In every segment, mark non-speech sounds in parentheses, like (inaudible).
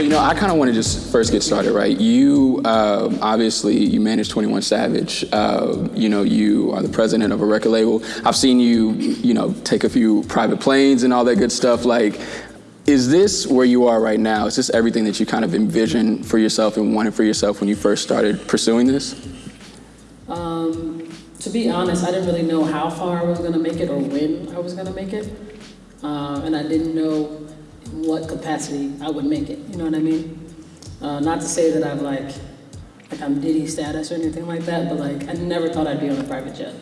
So, you know, I kind of want to just first get started, right? You, uh, obviously, you manage 21 Savage. Uh, you know, you are the president of a record label. I've seen you, you know, take a few private planes and all that good stuff. Like, is this where you are right now? Is this everything that you kind of envisioned for yourself and wanted for yourself when you first started pursuing this? Um, to be honest, I didn't really know how far I was going to make it or when I was going to make it. Uh, and I didn't know what capacity I would make it. You know what I mean? Uh, not to say that I've like, like I'm Diddy status or anything like that, but like I never thought I'd be on a private jet.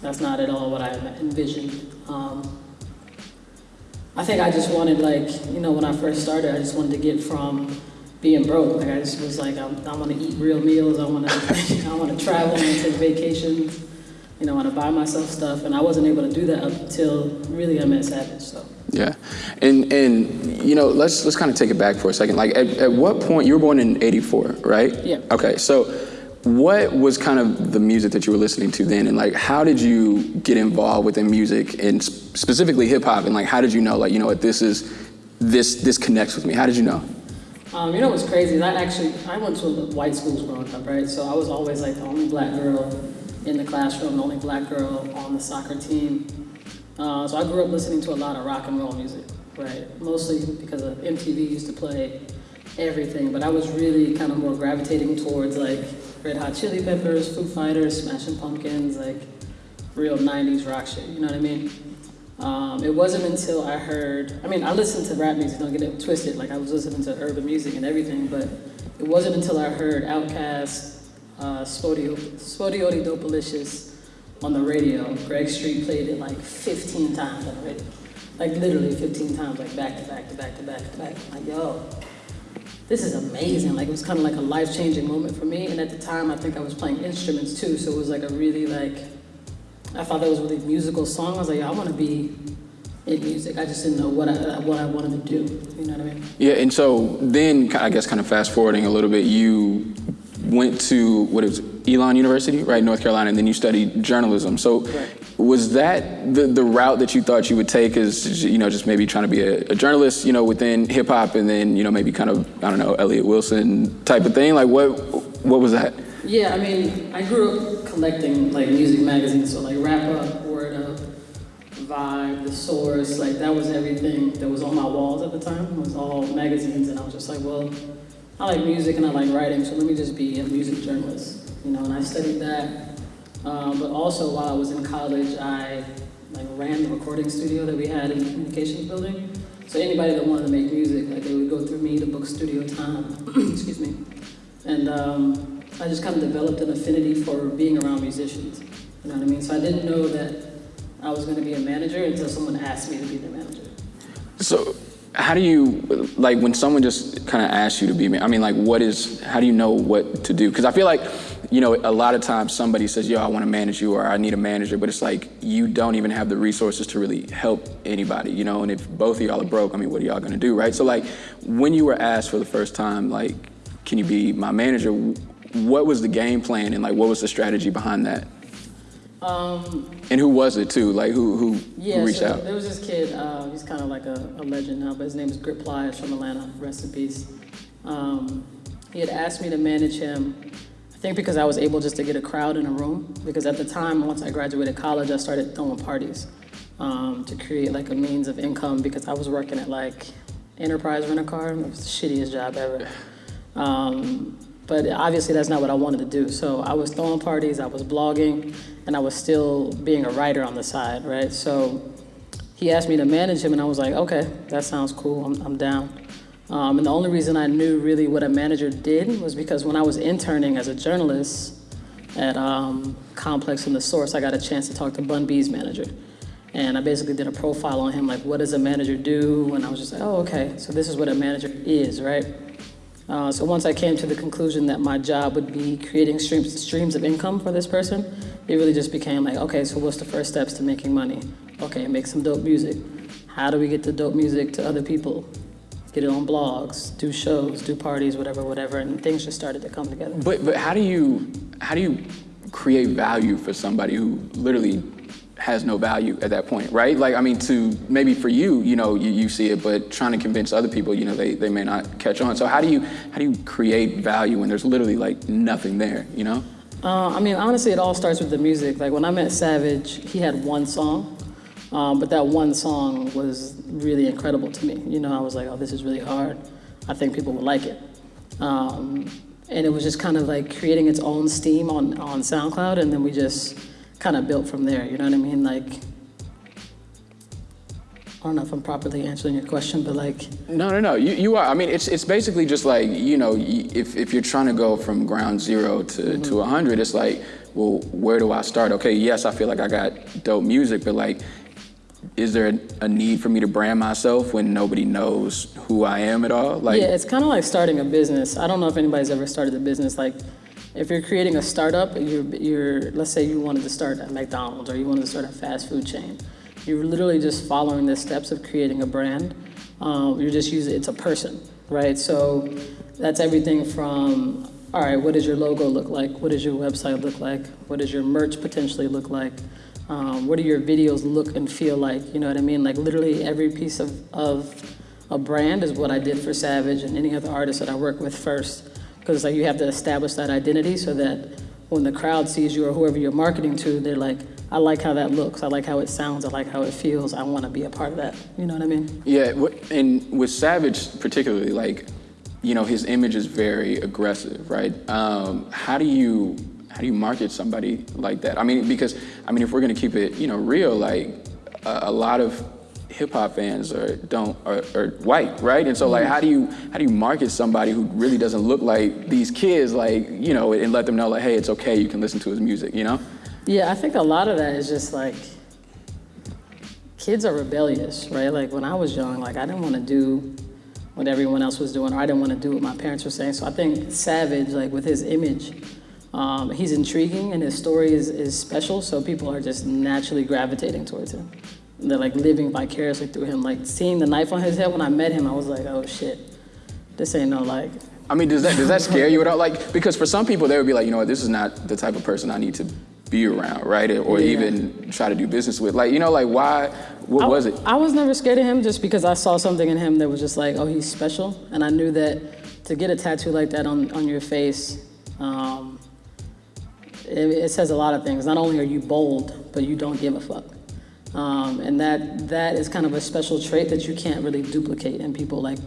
That's not at all what I envisioned. Um, I think I just wanted like, you know, when I first started, I just wanted to get from being broke. Like I just was like, I, I want to eat real meals. I want to, (laughs) I want to travel and take vacations. You know, I want to buy myself stuff, and I wasn't able to do that up until really I met Savage. So. Yeah, and and you know, let's let's kind of take it back for a second. Like, at, at what point you were born in '84, right? Yeah. Okay, so what was kind of the music that you were listening to then, and like, how did you get involved within music and specifically hip hop, and like, how did you know, like, you know what, this is this this connects with me? How did you know? Um, you know what's crazy is I actually I went to a white schools growing up, right? So I was always like the only black girl in the classroom, the only black girl on the soccer team. Uh, so I grew up listening to a lot of rock and roll music, right? Mostly because of MTV used to play everything, but I was really kind of more gravitating towards like Red Hot Chili Peppers, Foo Fighters, Smashing Pumpkins, like real 90s rock shit, you know what I mean? Um, it wasn't until I heard, I mean, I listened to rap music, don't get it twisted, like I was listening to urban music and everything, but it wasn't until I heard Outkast, uh, SpottieOttieDopaliscious, on the radio. Greg Street played it like 15 times on the radio. Like literally 15 times, like back to back to back to back to back. Like, yo, this is amazing. Like it was kind of like a life-changing moment for me. And at the time, I think I was playing instruments too. So it was like a really like, I thought that was a really musical song. I was like, I want to be in music. I just didn't know what I, what I wanted to do. You know what I mean? Yeah, and so then I guess kind of fast forwarding a little bit, you went to what is Elon University, right, North Carolina, and then you studied journalism. So Right. was that the, the route that you thought you would take as, you know, just maybe trying to be a, a journalist, you know, within hip hop and then, you know, maybe kind of, I don't know, Elliott Wilson type of thing? Like what, what was that? Yeah, I mean, I grew up collecting like music magazines, so like Rap Up, Word Up, Vibe, The Source, like that was everything that was on my walls at the time. It was all magazines, and I was just like, well, I like music and I like writing, so let me just be a music journalist, you know. And I studied that, um, but also while I was in college, I like ran the recording studio that we had in the communications building. So anybody that wanted to make music, like they would go through me to book studio time. (clears throat) Excuse me. And um, I just kind of developed an affinity for being around musicians. You know what I mean? So I didn't know that I was going to be a manager until someone asked me to be their manager. So how do you, like when someone just kind of asks you to be, me? I mean, like what is, how do you know what to do? Because I feel like, you know, a lot of times somebody says, yo, I want to manage you or I need a manager, but it's like you don't even have the resources to really help anybody, you know, and if both of y'all are broke, I mean, what are y'all to do, right? So like when you were asked for the first time, like, can you be my manager? What was the game plan and like what was the strategy behind that? Um, And who was it too? Like who who, yeah, who reached so out? there was this kid, uh, he's kind of like a, a legend now, but his name is Grip Plyaz from Atlanta, rest in peace. Um, he had asked me to manage him, I think because I was able just to get a crowd in a room, because at the time, once I graduated college, I started throwing parties um, to create like a means of income because I was working at like Enterprise Rent-A-Car, it was the shittiest job ever. Um, but obviously that's not what I wanted to do. So I was throwing parties, I was blogging, and I was still being a writer on the side, right? So he asked me to manage him, and I was like, okay, that sounds cool, I'm, I'm down. Um, and the only reason I knew really what a manager did was because when I was interning as a journalist at um, Complex and The Source, I got a chance to talk to Bun B's manager. And I basically did a profile on him, like, what does a manager do? And I was just like, oh, okay, so this is what a manager is, right? Uh, so once I came to the conclusion that my job would be creating streams, streams of income for this person, it really just became like, okay, so what's the first steps to making money? Okay, make some dope music. How do we get the dope music to other people? Get it on blogs, do shows, do parties, whatever, whatever, and things just started to come together. But but how do you how do you create value for somebody who literally has no value at that point, right? Like, I mean, to maybe for you, you know, you, you see it, but trying to convince other people, you know, they, they may not catch on. So how do you how do you create value when there's literally like nothing there, you know? Uh, I mean, honestly, it all starts with the music. Like when I met Savage, he had one song, um, but that one song was really incredible to me. You know, I was like, oh, this is really hard. I think people will like it. Um, and it was just kind of like creating its own steam on, on SoundCloud, and then we just kind of built from there. You know what I mean? Like, I don't know if I'm properly answering your question, but like, No, no, no. You, you are. I mean, it's it's basically just like you know, if if you're trying to go from ground zero to to mm-hmm. a hundred, it's like, well, where do I start? Okay, yes, I feel like I got dope music, but like, is there a, a need for me to brand myself when nobody knows who I am at all? Like, yeah, it's kind of like starting a business. I don't know if anybody's ever started a business. Like, if you're creating a startup, you're, you're let's say you wanted to start at McDonald's or you wanted to start a fast food chain. You're literally just following the steps of creating a brand. Um, you're just using it's a person, right? So that's everything from all right, what does your logo look like? What does your website look like? What does your merch potentially look like? Um, what do your videos look and feel like? You know what I mean? Like literally every piece of, of a brand is what I did for Savage and any other artist that I work with first. Because like you have to establish that identity so that when the crowd sees you or whoever you're marketing to, they're like, I like how that looks. I like how it sounds. I like how it feels. I want to be a part of that. You know what I mean? Yeah, and with Savage particularly, like, you know, his image is very aggressive, right? Um, how do you how do you market somebody like that? I mean, because I mean, if we're gonna keep it, you know, real, like a, a lot of hip hop fans are don't are, are white, right? And so like, how do you how do you market somebody who really doesn't look like these kids, like you know, and let them know like, hey, it's okay, you can listen to his music, you know? Yeah, I think a lot of that is just like kids are rebellious, right? Like when I was young, like I didn't want to do what everyone else was doing, or I didn't want to do what my parents were saying. So I think Savage, like with his image, um, he's intriguing and his story is, is special. So people are just naturally gravitating towards him. They're like living vicariously through him. Like seeing the knife on his head when I met him, I was like, oh shit, this ain't no like. I mean, does that does that scare you at all? Like, because for some people, they would be like, you know what, this is not the type of person I need to be around, right? Or Yeah. even try to do business with. Like, you know, like why? What I, was it? I was never scared of him just because I saw something in him that was just like, oh, he's special. And I knew that to get a tattoo like that on, on your face, um, it, it says a lot of things. Not only are you bold, but you don't give a fuck. Um, and that that is kind of a special trait that you can't really duplicate in people. Like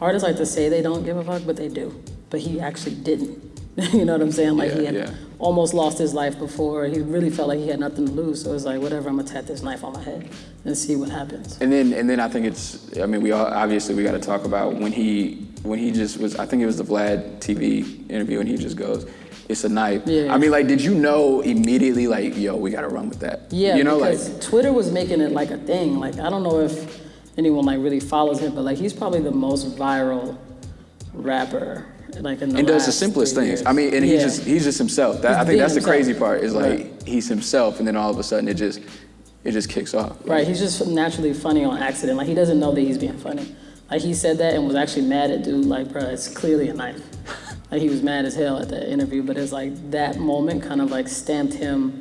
artists like to say they don't give a fuck, but they do. But he actually didn't. (laughs) you know what I'm saying? Like he had yeah. almost lost his life before. He really felt like he had nothing to lose. So it was like, whatever, I'm gonna tat this knife on my head and see what happens. And then, and then I think it's. I mean, we all obviously we got to talk about when he when he just was. I think it was the Vlad TV interview, and he just goes, "It's a knife." Yeah. I mean, like, did you know immediately? Like, yo, we got to run with that. Yeah, You know, like. because Twitter was making it like a thing. Like I don't know if anyone like really follows him, but like he's probably the most viral rapper like in the And does the simplest things. years. I mean, and he's just he's just himself. That, I think that's the crazy part. Is like Right. he's himself, and then all of a sudden it just it just kicks off. Right, he's just naturally funny on accident. Like he doesn't know that he's being funny. Like he said that and was actually mad at dude. Like, bro, it's clearly a knife. Like he was mad as hell at that interview, but it's like that moment kind of like stamped him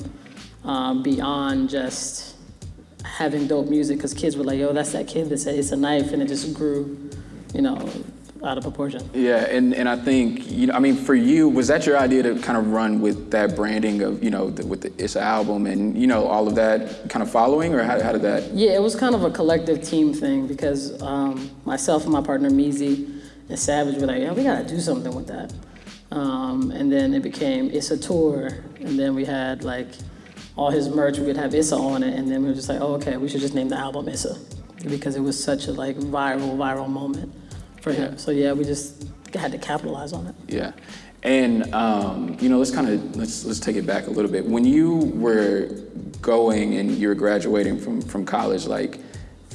um, beyond just having dope music. Because kids were like, "Yo, that's that kid that said it's a knife," and it just grew, you know, out of proportion. Yeah, and, and I think you know, I mean, for you, was that your idea to kind of run with that branding of you know the, with the Issa album and you know all of that kind of following, or how, how did that? Yeah, it was kind of a collective team thing because um, myself and my partner Meezy and Savage were like, yeah, we gotta do something with that. Um, and then it became Issa Tour, and then we had like all his merch, we would have Issa on it, and then we were just like, oh, okay, we should just name the album Issa because it was such a like viral, viral moment for him. So yeah, we just had to capitalize on it. Yeah, and um, you know, let's kind of let's let's take it back a little bit. When you were going and you were graduating from from college, like.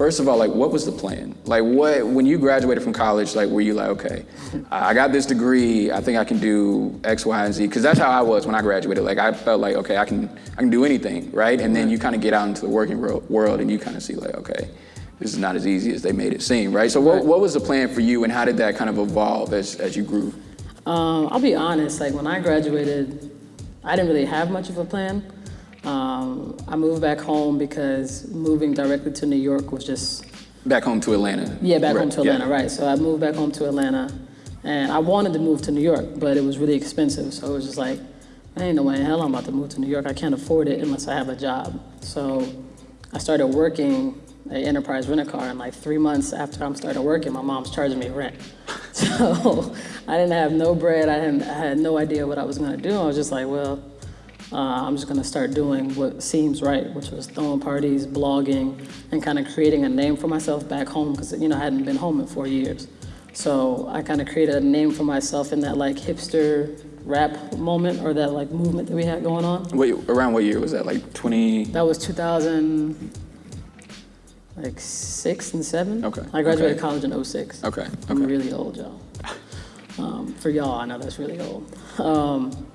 First of all, like, what was the plan? Like, what when you graduated from college, like, were you like, okay, I got this degree, I think I can do X, Y, and Z? Because that's how I was when I graduated. Like, I felt like, okay, I can, I can do anything, right? And then you kind of get out into the working world, and you kind of see, like, okay, this is not as easy as they made it seem, right? So, what, what was the plan for you, and how did that kind of evolve as as you grew? Um, I'll be honest, like when I graduated, I didn't really have much of a plan. Um, I moved back home because moving directly to New York was just Back home to Atlanta. yeah, back Right, home to yeah. Atlanta, right? So I moved back home to Atlanta, and I wanted to move to New York, but it was really expensive. So it was just like, I ain't no way in hell I'm about to move to New York. I can't afford it unless I have a job. So I started working at Enterprise Rent a Car, and like three months after I'm started working, my mom's charging me rent. (laughs) So I didn't have no bread. I, didn't, I had no idea what I was gonna do. I was just like, well, uh, I'm just gonna start doing what seems right, which was throwing parties, blogging, and kind of creating a name for myself back home because you know I hadn't been home in four years. So I kind of created a name for myself in that like hipster rap moment or that like movement that we had going on. Wait, around what year was that? Like 20? That was 2000, like six and seven. Okay, I graduated okay. college in 06. Okay, I'm really old, y'all. Um, for y'all, I know that's really old. Um,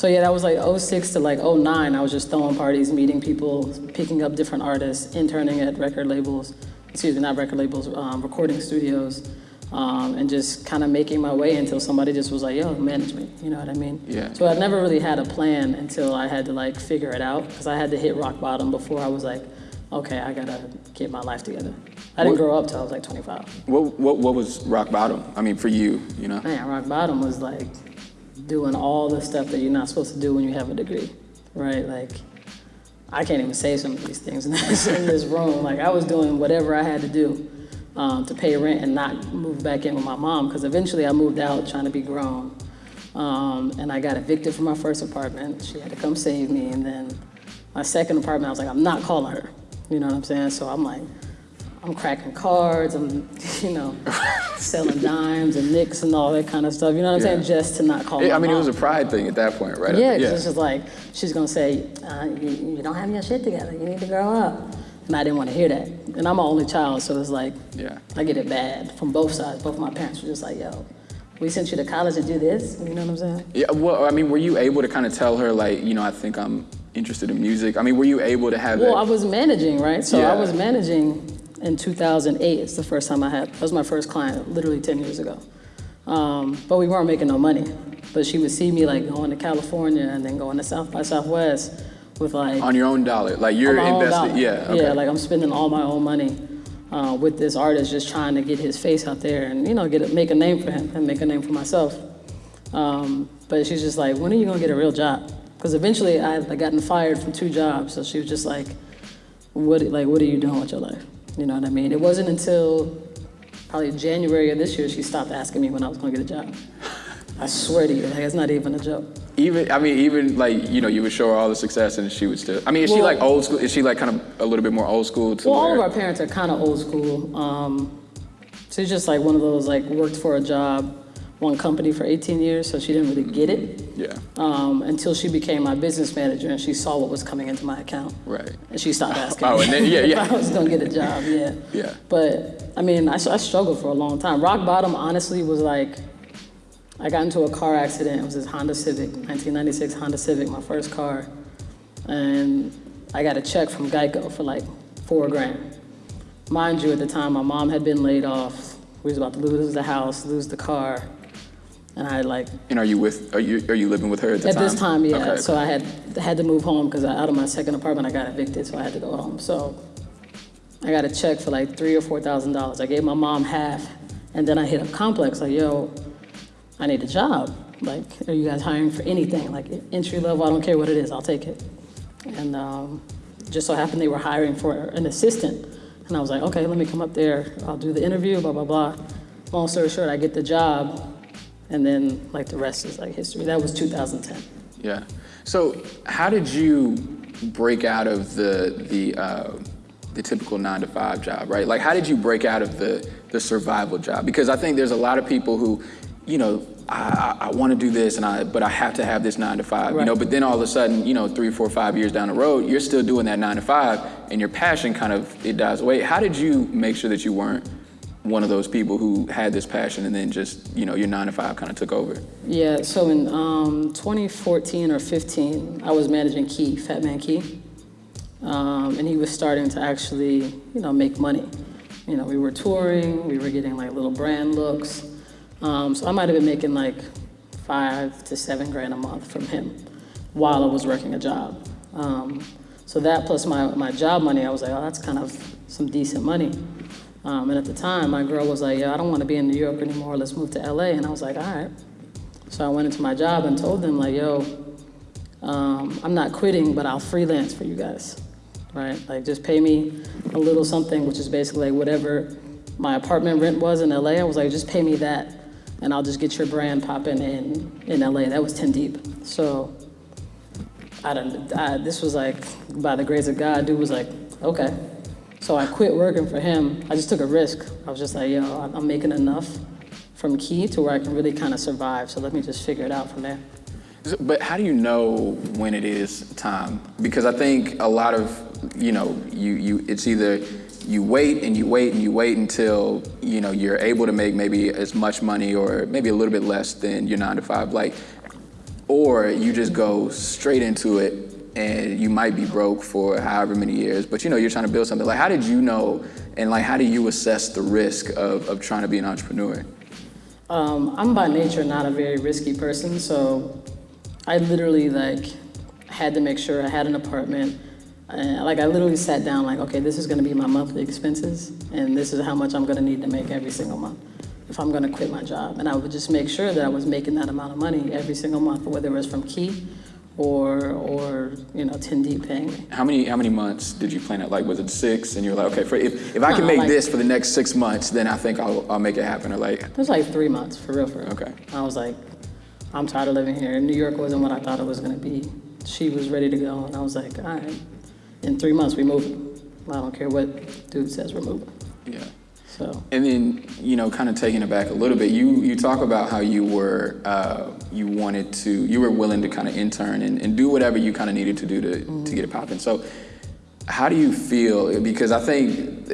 so yeah, that was like 06 to like 09. I was just throwing parties, meeting people, picking up different artists, interning at record labels, excuse me, not record labels, um, recording studios, um, and just kind of making my way until somebody just was like, yo, manage me, you know what I mean? Yeah. So I never really had a plan until I had to like figure it out because I had to hit rock bottom before I was like, okay, I gotta get my life together. I didn't What- grow up till I was like 25. What, what, what was rock bottom? I mean, for you, you know? Man, rock bottom was like doing all the stuff that you're not supposed to do when you have a degree, right? Like, I can't even say some of these things in this, room. Like, I was doing whatever I had to do um, to pay rent and not move back in with my mom because eventually I moved out trying to be grown. Um, and I got evicted from my first apartment. She had to come save me. And then my second apartment, I was like, I'm not calling her. You know what I'm saying? So I'm like, I'm cracking cards, I'm, (laughs) you know, selling dimes and nicks and all that kind of stuff. You know what I'm Yeah. saying? Just to not call Yeah, I mean, it was a pride thing at that point, right? Yeah, 'cause it's just like she's gonna say, uh, you, "You don't have your shit together. You need to grow up." And I didn't want to hear that. And I'm an only child, so it's like Yeah. I get it bad from both sides. Both my parents were just like, "Yo, we sent you to college to do this." You know what I'm saying? Yeah, well, I mean, were you able to kind of tell her, like, you know, I think I'm interested in music? I mean, were you able to have Well, I was managing, right? So Yeah. I was managing in 2008. It's the first time I had. That was my first client, literally 10 years ago. Um, but we weren't making no money. But she would see me like going to California and then going to South by Southwest with like on your own dollar? Like, you're on my own invested? Yeah, okay. Yeah, like I'm spending all my own money uh, with this artist, just trying to get his face out there and you know get a, make a name for him and make a name for myself. Um, but she's just like, when are you gonna get a real job? Because eventually I had gotten fired from two jobs, so she was just like, what like what are you doing with your life? You know what I mean? It wasn't until probably January of this year she stopped asking me when I was gonna get a job. I swear to you, like it's not even a joke. Even, I mean, even like, you know, you would show her all the success and she would still, I mean, is she like old school? Is she like kind of a little bit more old school to Well, all of our parents are kind of old school. Um, she's just like one of those like worked for a job, one company for 18 years, so she didn't really get it Yeah, um, until she became my business manager and she saw what was coming into my account. right. And she stopped asking Oh, and then- yeah, (laughs) yeah. if I was gonna get a job. Yeah. Yeah. But I mean, I, I struggled for a long time. Rock bottom, honestly, was like I got into a car accident. It was this Honda Civic, 1996 Honda Civic, my first car, and I got a check from Geico for like four grand. Mind you, at the time, my mom had been laid off. We was about to lose the house, lose the car, and I like And are you with, are you, are you living with her at the at time? At this time, yeah. Okay. So I had had to move home because out of my second apartment, I got evicted, so I had to go home. So I got a check for like three or four thousand dollars. I gave my mom half, and then I hit up Complex like, "Yo, I need a job. Like, are you guys hiring for anything? Like entry level? I don't care what it is. I'll take it." And um, just so happened they were hiring for an assistant, and I was like, "Okay, let me come up there. I'll do the interview. Blah blah blah." Long story short, I get the job, and then like the rest is like history. That was 2010. Yeah. So how did you break out of the the uh, the typical nine to five job, right? Like how did you break out of the the survival job? Because I think there's a lot of people who, you know, I, I, I want to do this and I but I have to have this nine to five, you know. But then all of a sudden, you know, three, four, five years down the road, you're still doing that nine to five, and your passion kind of it dies away. How did you make sure that you weren't one of those people who had this passion and then just you know your nine to five kind of took over? Yeah, so in um, 2014 or 15, I was managing Key, Fat Man Key, um, and he was starting to actually, you know, make money. You know, we were touring, we were getting like little brand looks, um, so I might have been making like five to seven grand a month from him while I was working a job. Um, so that plus my, my job money, I was like, oh, that's kind of some decent money. Um, and at the time, my girl was like, yeah, I don't want to be in New York anymore. Let's move to LA. And I was like, all right. So I went into my job and told them, like, yo, um, I'm not quitting, but I'll freelance for you guys, right? Like, just pay me a little something, which is basically like whatever my apartment rent was in LA. I was like, just pay me that, and I'll just get your brand popping in in LA. That was 10 deep. So I don't. I, this was like by the grace of God. Dude was like, okay. So I quit working for him. I just took a risk. I was just like, yo, I'm making enough from Key to where I can really kind of survive. So let me just figure it out from there. But how do you know when it is time? Because I think a lot of, you know, you, you it's either you wait and you wait and you wait until, you know, you're able to make maybe as much money or maybe a little bit less than your nine to five. Like, or you just go straight into it and you might be broke for however many years, but you know, you're trying to build something. Like, how did you know, and like, how do you assess the risk of, of trying to be an entrepreneur? Um, I'm by nature not a very risky person, so I literally like had to make sure I had an apartment. And, like I literally sat down like, okay, this is gonna be my monthly expenses, and this is how much I'm gonna need to make every single month if I'm gonna quit my job. And I would just make sure that I was making that amount of money every single month, whether it was from Key or or you know 10 deep paying me. How many how many months did you plan it? Like was it six? And you're like, okay, for, if, if I can make like- this for the next six months, then I think I'll, I'll make it happen. Or like, It was like three months for real, for real. Okay. I was like, I'm tired of living here. New York wasn't what I thought it was gonna be. She was ready to go, and I was like, all right. In three months, we moving. I don't care what dude says we're moving. yeah. So And then, you know, kind of taking it back a little bit, you, you talk about how you were, uh, you wanted to, you were willing to kind of intern and, and do whatever you kind of needed to do to, to get it popping. So how do you feel? Because I think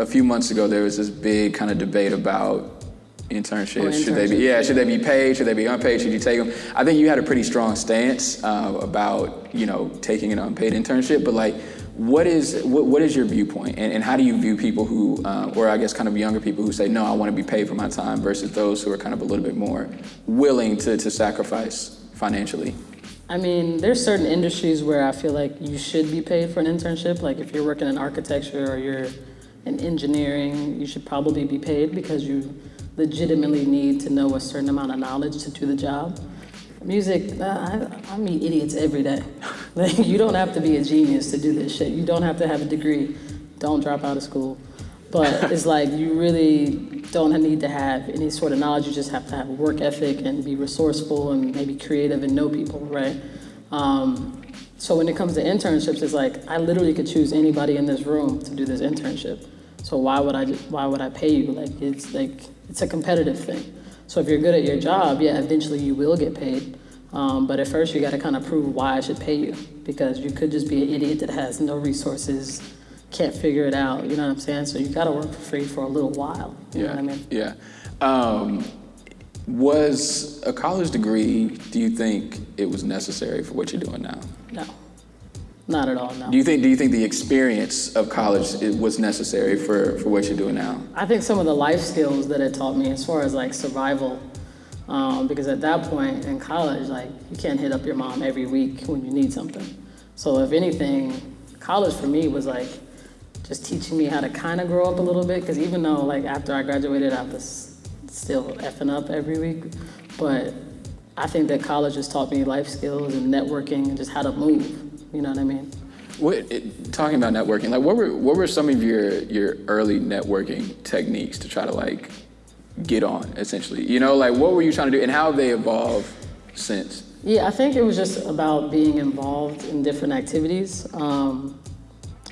a few months ago there was this big kind of debate about internships. Oh, should they be, yeah, should they be paid? Should they be unpaid? Should you take them? I think you had a pretty strong stance uh, about, you know, taking an unpaid internship, but like, what is what, what is your viewpoint, and, and how do you view people who, uh, or I guess kind of younger people who say, no, I want to be paid for my time, versus those who are kind of a little bit more willing to, to sacrifice financially? I mean, there's certain industries where I feel like you should be paid for an internship. Like if you're working in architecture or you're in engineering, you should probably be paid because you legitimately need to know a certain amount of knowledge to do the job. Music, uh, I, I meet idiots every day. (laughs) (laughs) Like you don't have to be a genius to do this shit. You don't have to have a degree. Don't drop out of school. But (laughs) it's like you really don't need to have any sort of knowledge. You just have to have a work ethic and be resourceful and maybe creative and know people, right? Um, so when it comes to internships, it's like I literally could choose anybody in this room to do this internship. So why would I? Why would I pay you? Like it's like it's a competitive thing. So if you're good at your job, yeah, eventually you will get paid. Um, but at first, you got to kind of prove why I should pay you because you could just be an idiot that has no resources, can't figure it out. You know what I'm saying? So you got to work for free for a little while. You know Yeah, what I mean? yeah. Um, was a college degree? Do you think it was necessary for what you're doing now? No, not at all. No. Do you think? Do you think the experience of college it was necessary for, for what you're doing now? I think some of the life skills that it taught me, as far as like survival, um, because at that point in college, like you can't hit up your mom every week when you need something. So if anything, college for me was like just teaching me how to kind of grow up a little bit. Because even though like after I graduated, I was still effing up every week, but I think that college has taught me life skills and networking and just how to move. You know what I mean? What, it, talking about networking, like what were what were some of your your early networking techniques to try to like get on essentially? You know, like what were you trying to do, and how have they evolved since? Yeah, I think it was just about being involved in different activities. Um,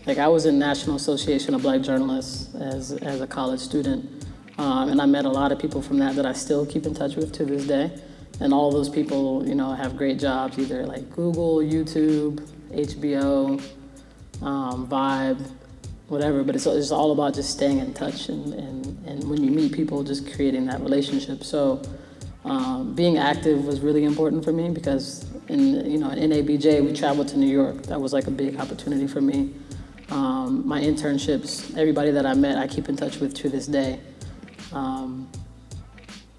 like I was in National Association of Black Journalists as, as a college student, um, and I met a lot of people from that that I still keep in touch with to this day. And all those people, you know, have great jobs either like Google, YouTube, HBO, um, Vibe, whatever. But it's, it's all about just staying in touch and, and, and when you meet people, just creating that relationship. So um, being active was really important for me because in you know in NABJ we traveled to New York. That was like a big opportunity for me. Um, my internships, everybody that I met, I keep in touch with to this day. Um,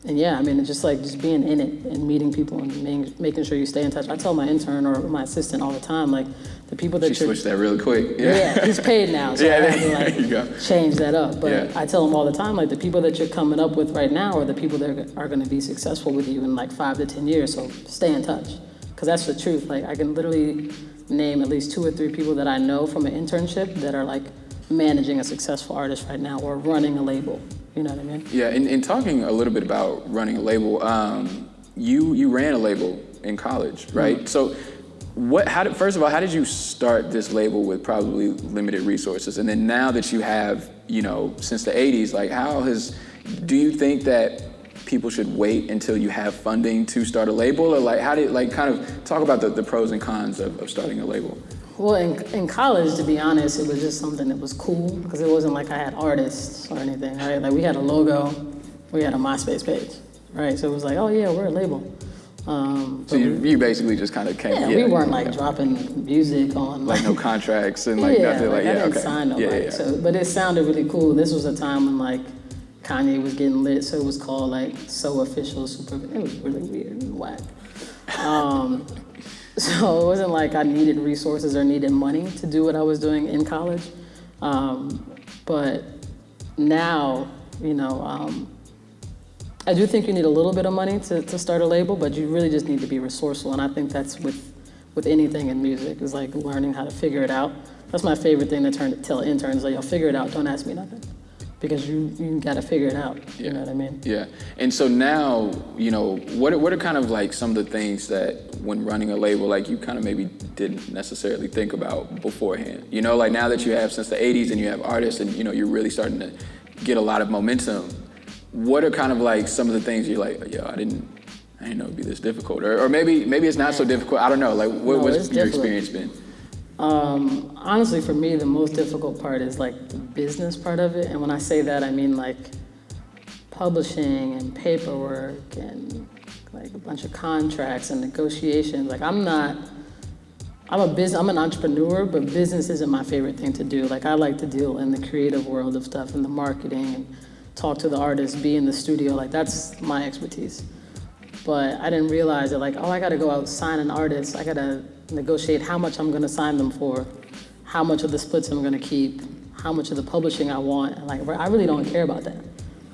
and yeah, I mean, it's just like just being in it and meeting people and making, making sure you stay in touch. I tell my intern or my assistant all the time, like the people that She switched that real quick. yeah. (laughs) he's paid now, so (laughs) Yeah, I have to there you go. change that up. But Yeah. I tell him all the time, like the people that you're coming up with right now are the people that are going to be successful with you in like five to ten years. So stay in touch, because that's the truth. Like I can literally name at least two or three people that I know from an internship that are like managing a successful artist right now or running a label. You know what I mean? Yeah, and, and talking a little bit about running a label, um, you you ran a label in college, right? Mm-hmm. So, what? How did first of all, how did you start this label with probably limited resources, and then now that you have, you know, since the '80s, like how has? Do you think that people should wait until you have funding to start a label, or like how did like kind of talk about the, the pros and cons of, of starting a label? Well, in, in college, to be honest, it was just something that was cool because it wasn't like I had artists or anything, right? Like we had a logo, we had a MySpace page, right? So it was like, oh yeah, we're a label. Um, So you, you basically just kind of came. yeah, we weren't like yeah. dropping music on like no contracts and (laughs) like yeah, nothing like, like, yeah I didn't okay sign yeah, yeah. So, but it sounded really cool. This was a time when like Kanye was getting lit, so it was called like So Official Super. It was really weird and whack. Um, (laughs) so it wasn't like I needed resources or needed money to do what I was doing in college. Um, but now, you know, um, I do think you need a little bit of money to, to start a label, but you really just need to be resourceful. And I think that's with, with anything in music, is like learning how to figure it out. That's my favorite thing to turn, tell interns, like, yo, figure it out, don't ask me nothing. Because you, you gotta figure it out, you know what I mean? Yeah, and so now, you know, what what are kind of like some of the things that when running a label, like you kind of maybe didn't necessarily think about beforehand? You know, like now that you have since the 80s and you have artists and, you know, you're really starting to get a lot of momentum, what are kind of like some of the things you're like, yo, I didn't, I didn't know it'd be this difficult? Or, or maybe maybe it's not so difficult, I don't know, like what, No, what's your difficult. experience been? Um, honestly, for me, the most difficult part is like the business part of it. And when I say that, I mean like publishing and paperwork and like a bunch of contracts and negotiations. Like I'm not, I'm a business, I'm an entrepreneur, but business isn't my favorite thing to do. Like I like to deal in the creative world of stuff and the marketing and talk to the artists, be in the studio. Like that's my expertise. But I didn't realize that like, oh, I gotta go out sign an artist. I gotta negotiate how much I'm gonna sign them for, how much of the splits I'm gonna keep, how much of the publishing I want. Like, I really don't care about that.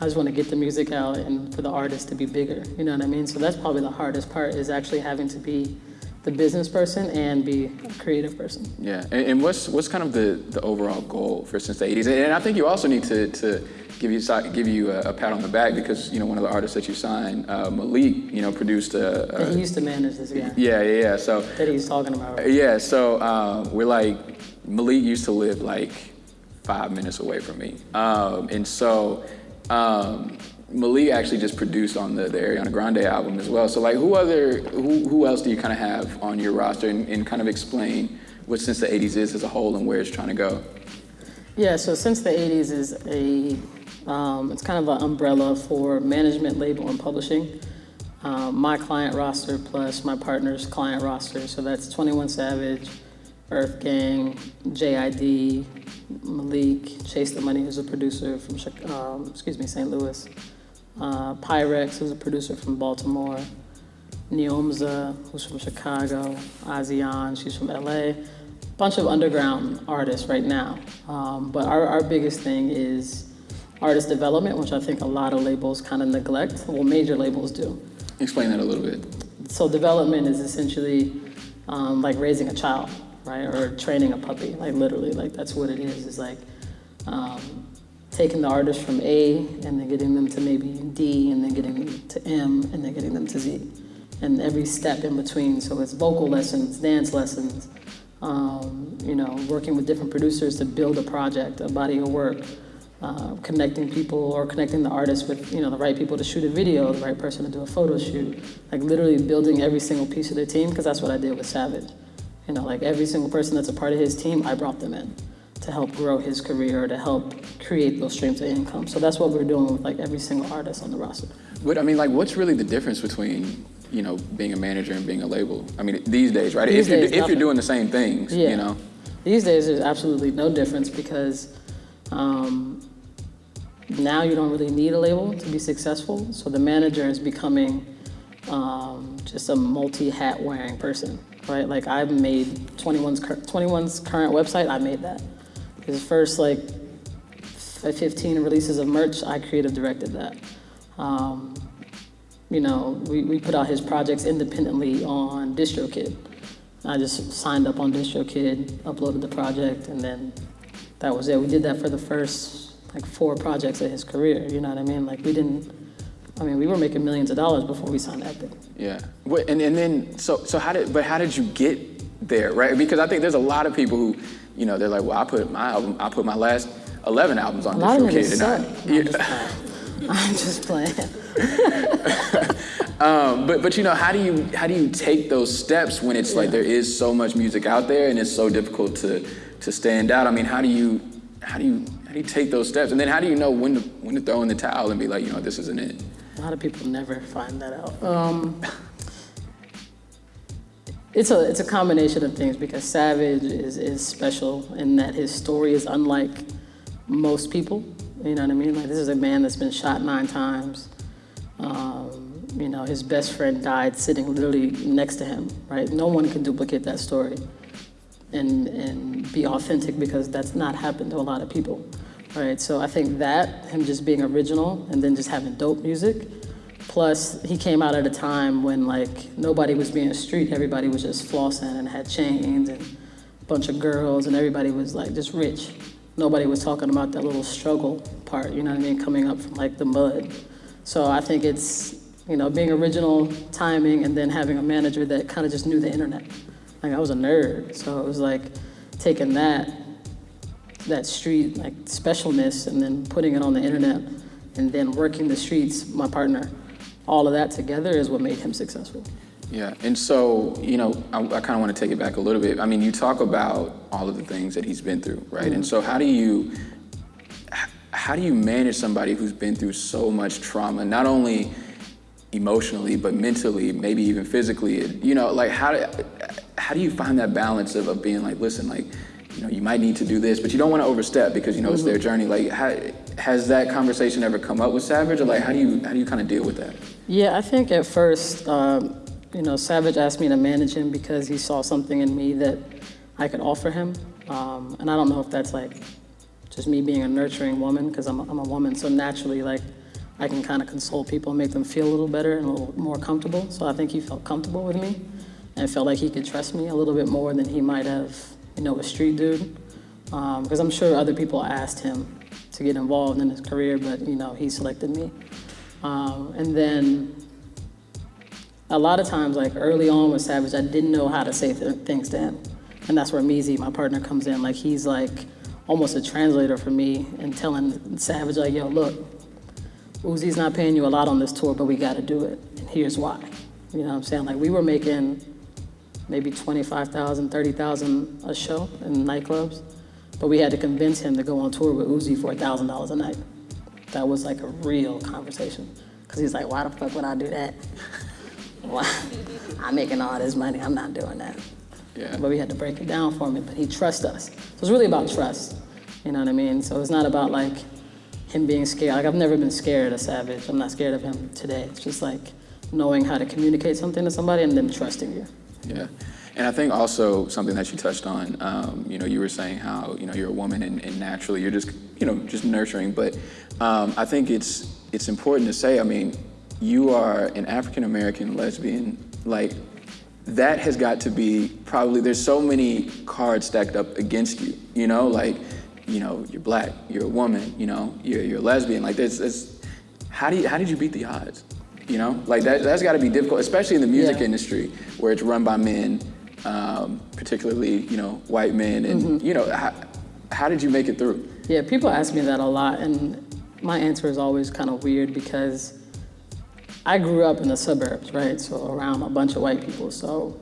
I just want to get the music out and for the artist to be bigger. You know what I mean? So that's probably the hardest part is actually having to be the business person and be a creative person. Yeah, and, and what's what's kind of the, the overall goal for since the '80s? And I think you also need to, to give you give you a, a pat on the back because you know one of the artists that you signed, uh, Malik, you know, produced a, And he used to manage this guy yeah, yeah, yeah. So that he's talking about. yeah, so uh, we're like Malik used to live like five minutes away from me, um, and so um, Malik actually just produced on the, the Ariana Grande album as well. So like, who other who who else do you kind of have on your roster, and, and kind of explain what since the '80s is as a whole and where it's trying to go? Yeah, so since the 80s is a, um, it's kind of an umbrella for management, label, and publishing. Um, my client roster plus my partner's client roster. So that's 21 Savage, Earth Gang, JID, Malik, Chase the Money, who's a producer from, um, excuse me, St. Louis. Uh, Pyrex, who's a producer from Baltimore. Neomza, who's from Chicago. Azian, she's from LA. A Bunch of underground artists right now. Um, but our, our biggest thing is artist development, which I think a lot of labels kind of neglect. Well, major labels do. Explain that a little bit. So development is essentially um, like raising a child, right? Or training a puppy, like literally, like that's what it is. It's like um, taking the artist from A and then getting them to maybe D and then getting them to M and then getting them to Z. And every step in between. So it's vocal lessons, dance lessons, um, you know, working with different producers to build a project, a body of work, uh, connecting people or connecting the artist with, you know, the right people to shoot a video, the right person to do a photo shoot. Like literally building every single piece of the team, because that's what I did with Savage. You know, like every single person that's a part of his team, I brought them in to help grow his career, or to help create those streams of income. So that's what we're doing with like every single artist on the roster. But I mean, like, what's really the difference between you know being a manager and being a label? I mean, these days, right? These if you're if you're doing the same things, Yeah. you know. These days, there's absolutely no difference because um, now you don't really need a label to be successful. So the manager is becoming um, just a multi-hat wearing person, right? Like I've made 21's, 21's current website, I made that. His first like 15 releases of merch, I creative directed that. Um, you know, we, we put out his projects independently on DistroKid. I just signed up on DistroKid, uploaded the project, and then that was it. We did that for the first like four projects of his career. You know what I mean? Like we didn't. I mean, we were making millions of dollars before we signed Epic. Yeah. And and then so so how did but how did you get there, right? Because I think there's a lot of people who, you know, they're like, well, I put my album, I put my last 11 albums on a lot DistroKid, of and (laughs) I, yeah. (laughs) I'm just playing. (laughs) um, but but you know, how do you how do you take those steps when it's yeah. like there is so much music out there and it's so difficult to to stand out? I mean, how do you how do you how do you take those steps? And then how do you know when to when to throw in the towel and be like, you know, this isn't it? A lot of people never find that out. Um, it's a it's a combination of things because Savage is is special in that his story is unlike most people. You know what I mean? Like this is a man that's been shot nine times. Um, you know, his best friend died sitting literally next to him, right? No one can duplicate that story and, and be authentic because that's not happened to a lot of people, right? So I think that, him just being original and then just having dope music, plus he came out at a time when like nobody was being street, everybody was just flossing and had chains and a bunch of girls and everybody was like just rich. Nobody was talking about that little struggle part, you know what I mean, coming up from like the mud. So I think it's, you know, being original, timing, and then having a manager that kind of just knew the internet. Like I was a nerd, so it was like taking that, that street like specialness and then putting it on the internet and then working the streets, my partner, all of that together is what made him successful. Yeah, and so, you know, I, I kind of want to take it back a little bit. I mean, you talk about all of the things that he's been through, right? Mm-hmm. And so how do you, how do you manage somebody who's been through so much trauma, not only emotionally, but mentally, maybe even physically? You know, like how do, how do you find that balance of, of being like, listen, like, you know, you might need to do this, but you don't want to overstep because you know mm-hmm. it's their mm-hmm. journey. Like, how, has that conversation ever come up with Savage, or like, how do you how do you kind of deal with that? Yeah, I think at first, um, you know, Savage asked me to manage him because he saw something in me that I could offer him, um, and I don't know if that's like just me being a nurturing woman because I'm, I'm a woman, so naturally like I can kind of console people and make them feel a little better and a little more comfortable. So I think he felt comfortable with me and felt like he could trust me a little bit more than he might have, you know, a street dude. Because um, I'm sure other people asked him to get involved in his career, but you know, he selected me. Um, and then a lot of times, like early on with Savage, I didn't know how to say th- things to him. And that's where Meezy, my partner, comes in. Like he's like almost a translator for me and telling Savage, like, yo, look, Uzi's not paying you a lot on this tour, but we gotta do it. And here's why. You know what I'm saying? Like we were making maybe 25,000, 30,000 a show in nightclubs. But we had to convince him to go on tour with Uzi for $1,000 a night. That was like a real conversation. Because he's like, why the fuck would I do that? (laughs) Why? I'm making all this money, I'm not doing that. Yeah. But we had to break it down for him, but he trusts us. So it's really about trust. You know what I mean? So it's not about like him being scared. Like I've never been scared of Savage. I'm not scared of him today. It's just like knowing how to communicate something to somebody and them trusting you. Yeah. And I think also something that you touched on, um, you know, you were saying how, you know, you're a woman and, and naturally you're just, you know, just nurturing. But um, I think it's, it's important to say, I mean, you are an African American lesbian, like, that has got to be probably, there's so many cards stacked up against you, you know, like, you know, you're black, you're a woman, you know, you're, you're a lesbian. Like, there's, there's, how, do you, how did you beat the odds? You know, like that, that's got to be difficult, especially in the music yeah. industry where it's run by men, um, particularly, you know, white men. And, mm-hmm. you know, how, how did you make it through? Yeah, people ask me that a lot. And my answer is always kind of weird because I grew up in the suburbs, right? So around a bunch of white people. So,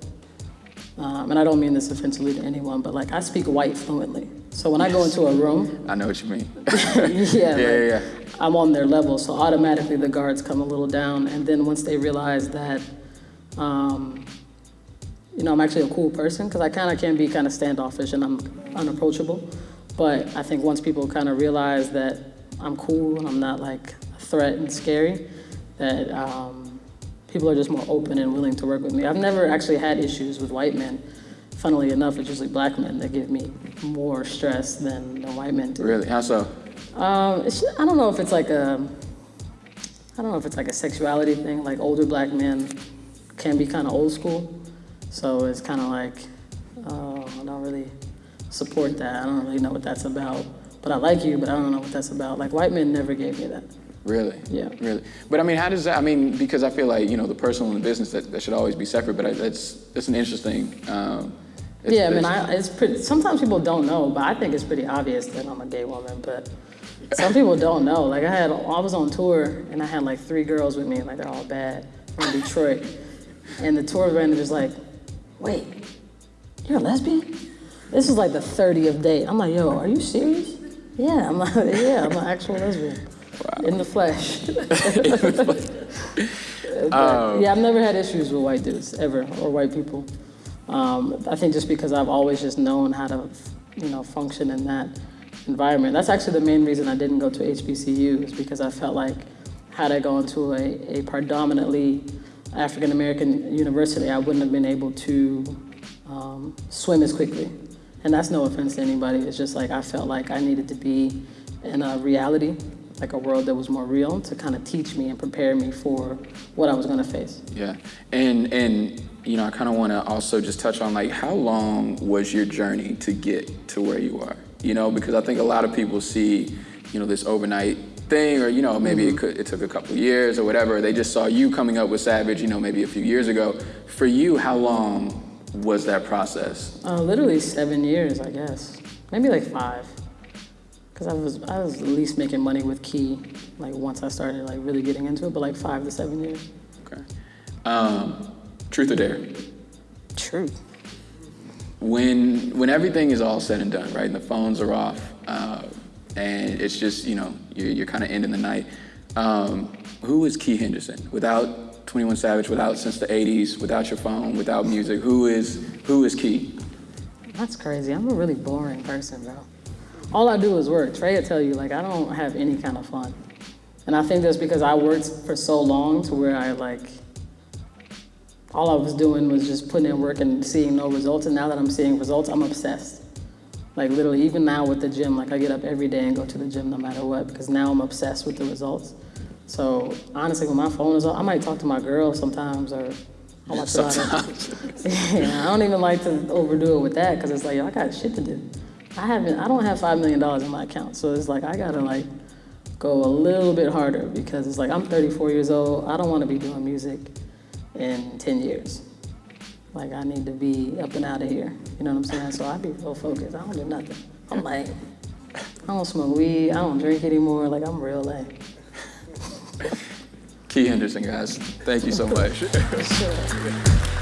um, and I don't mean this offensively to anyone, but like I speak white fluently. So when yes. I go into a room, (laughs) I know what you mean. (laughs) (laughs) yeah, yeah, like, yeah. I'm on their level, so automatically the guards come a little down. And then once they realize that, um, you know, I'm actually a cool person because I kind of can be kind of standoffish and I'm unapproachable. But I think once people kind of realize that I'm cool and I'm not like a threat and scary, that um, people are just more open and willing to work with me. I've never actually had issues with white men. Funnily enough, it's usually black men that give me more stress than, than white men do. Really? How so? Um, it's, I don't know if it's like a, I don't know if it's like a sexuality thing. Like older black men can be kind of old school, so it's kind of like, oh, I don't really support that. I don't really know what that's about. But I like you, but I don't know what that's about. Like white men never gave me that. Really? Yeah. Really? But I mean, how does that? I mean, because I feel like you know the personal and the business that, that should always be separate. But I, that's that's an interesting. Um, it's- yeah, I mean, it's- I, it's pretty. Sometimes people don't know, but I think it's pretty obvious that I'm a gay woman. But some people don't know. Like I had, I was on tour and I had like three girls with me, like they're all bad from Detroit, and the tour manager's like, "Wait, you're a lesbian?" This is like the 30th date. I'm like, "Yo, are you serious?" Yeah, I'm like, (laughs) "Yeah, I'm an actual lesbian (laughs) (laughs) in the flesh." But, yeah, I've never had issues with white dudes ever or white people. Um, I think just because I've always just known how to, you know, function in that environment. That's actually the main reason I didn't go to HBCU is because I felt like had I gone to a, a predominantly African American university, I wouldn't have been able to um, swim as quickly. And that's no offense to anybody. It's just like I felt like I needed to be in a reality, like a world that was more real, to kind of teach me and prepare me for what I was going to face. Yeah, and and you know, I kind of want to also just touch on like how long was your journey to get to where you are? You know, because I think a lot of people see, you know, this overnight thing, or you know, maybe it could it took a couple years or whatever. They just saw you coming up with Savage, you know, maybe a few years ago. For you, how long was that process? Uh, literally seven years, I guess. Maybe like five. Cause I was I was at least making money with Key, like once I started like really getting into it, but like five to seven years. Okay. Um, truth or dare? Truth. when when everything is all said and done, right, and the phones are off, uh, and it's just you know you're, you're kind of ending the night. Um, who is Key Henderson without 21 Savage, without since the 80s, without your phone, without music? Who is who is Key? That's crazy. I'm a really boring person, bro. All I do is work. Trey will tell you, like, I don't have any kind of fun. And I think that's because I worked for so long to where I, like, all I was doing was just putting in work and seeing no results. And now that I'm seeing results, I'm obsessed. Like, literally, even now with the gym, like, I get up every day and go to the gym no matter what because now I'm obsessed with the results. So, honestly, when my phone is off, I might talk to my girl sometimes or I watch a lot of- Sometimes. (laughs) yeah, I don't even like to overdo it with that because it's like yo, I got shit to do. I haven't. I don't have five million dollars in my account, so it's like I gotta like go a little bit harder because it's like I'm 34 years old. I don't want to be doing music in 10 years. Like I need to be up and out of here. You know what I'm saying? So I be real focused. I don't do nothing. I'm (laughs) like, I don't smoke weed. I don't drink anymore. Like I'm real lame. Key Henderson, guys. Thank you so (laughs) much. Sure.